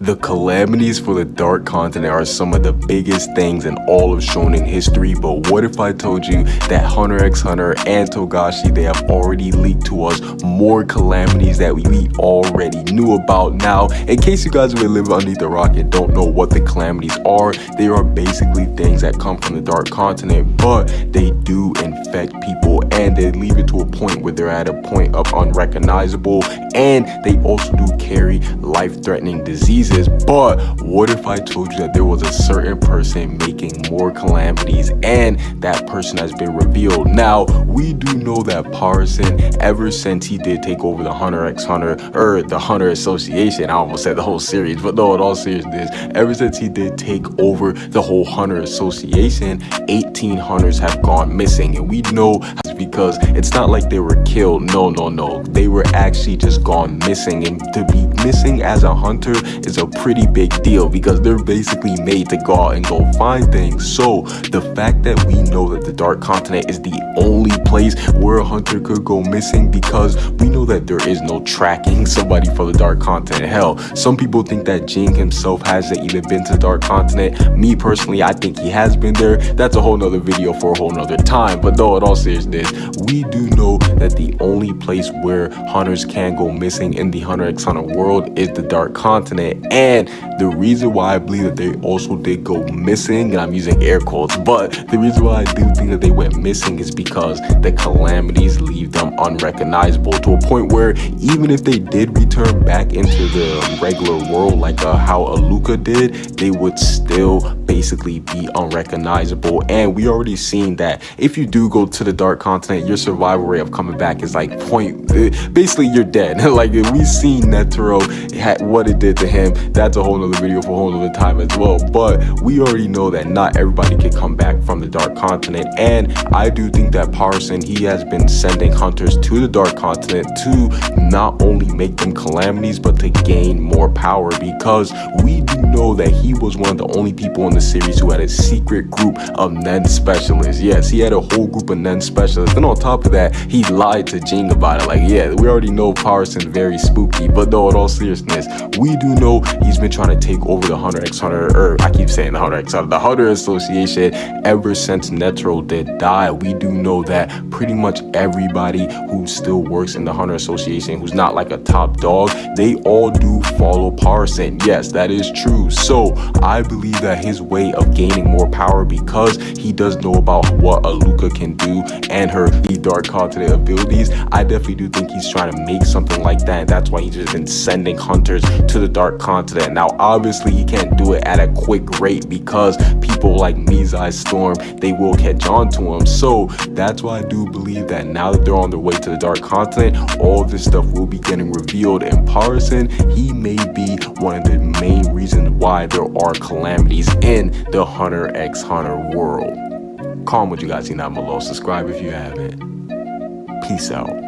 The calamities for the Dark Continent are some of the biggest things in all of shonen history, but what if I told you that Hunter x Hunter and Togashi, they have already leaked to us more calamities that we already knew about. Now, in case you guys really live underneath the rock and don't know what the calamities are, they are basically things that come from the Dark Continent, but they do infect people and they leave it to a point where they're at a point of unrecognizable and they also do carry life-threatening diseases But what if I told you that there was a certain person making more calamities and that person has been revealed? Now, we do know that Pariston, ever since he did take over the Hunter x Hunter, or the Hunter Association, I almost said the whole series, but no, in all seriousness, ever since he did take over the whole Hunter Association, 18 Hunters have gone missing. And we know because it's not like they were killed. No, no, no. They were actually just gone missing. And to be missing as a hunter is a pretty big deal because they're basically made to go out and go find things. So the fact that we know that the Dark Continent is the only place where a hunter could go missing because we know that there is no tracking somebody for the Dark Continent. Hell, some people think that Ging himself hasn't even been to the Dark Continent. Me personally, I think he has been there. That's a whole nother video for a whole nother time. But though, in all seriousness, we do know that the only place where hunters can go missing in the Hunter x Hunter world is the Dark Continent. And the reason why I believe that they also did go missing, and I'm using air quotes, but the reason why I do think that they went missing is because the calamities leave them unrecognizable to a point where even if they did return back into the regular world like uh, how Alluka did, they would still basically be unrecognizable. And we already seen that if you do go to the Dark Continent, your survival rate of coming back is like point, basically you're dead. like we've seen Netero, what it did to him, that's a whole nother video for a whole nother time as well. But we already know that not everybody can come back from the Dark Continent. And I do think that Pariston, he has been sending hunters to the Dark Continent to not only make them calamities, but to gain more power because we do know that he was one of the only people in the series who had a secret group of Nen specialists. Yes, he had a whole group of Nen specialists. And on top of that, he lied to Ging about it. Like, yeah, we already know Pariston's very spooky. But though, in all seriousness, we do know he's been trying to take over the Hunter x Hunter, or I keep saying the Hunter x Hunter, the Hunter Association ever since Netero did die. We do know that pretty much everybody who still works in the Hunter Association, who's not like a top dog, they all do follow Pariston. Yes, that is true. So I believe that his way of gaining more power because he does know about what Alluka can do and her The dark Continent abilities, I definitely do think he's trying to make something like that. And that's why he's just been sending hunters to the Dark Continent. Now, obviously, he can't do it at a quick rate because people like Mizaistom, they will catch on to him. So that's why I do believe that now that they're on their way to the Dark Continent, all this stuff will be getting revealed. And Pariston, he may be one of the main reasons why there are calamities in the Hunter x Hunter world. Comment what you guys think down below. Subscribe if you haven't. Peace out.